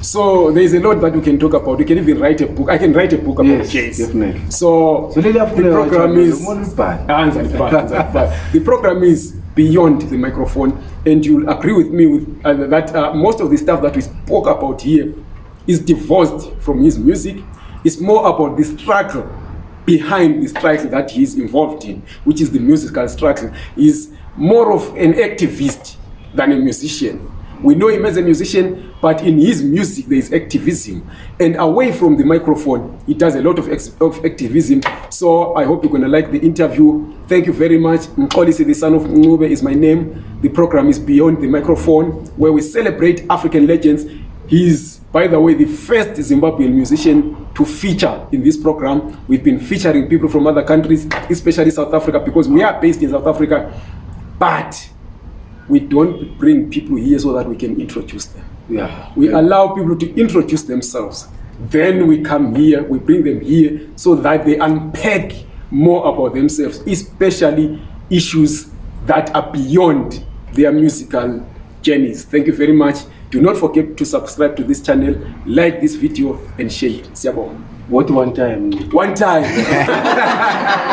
So there's a lot that we can talk about. We can even write a book. I can write a book about yes, jazz. Definitely. So, so ah, the program is The program is beyond the microphone and you'll agree with me with, uh, that uh, most of the stuff that we spoke about here is divorced from his music it's more about the struggle behind the struggle that he's involved in which is the musical struggle he's more of an activist than a musician we know him as a musician but in his music there is activism and away from the microphone he does a lot of, of activism so i hope you're gonna like the interview thank you very much mxolisi the son of ncube is my name the program is beyond the microphone where we celebrate african legends he's by the way the first zimbabwean musician to feature in this program we've been featuring people from other countries especially south africa because we are based in south africa but we don't bring people here so that we can introduce them yeah. we yeah. allow people to introduce themselves then we come here we bring them here so that they unpack more about themselves especially issues that are beyond their musical journeys thank you very much do not forget to subscribe to this channel like this video and share it siyabonga what one time one time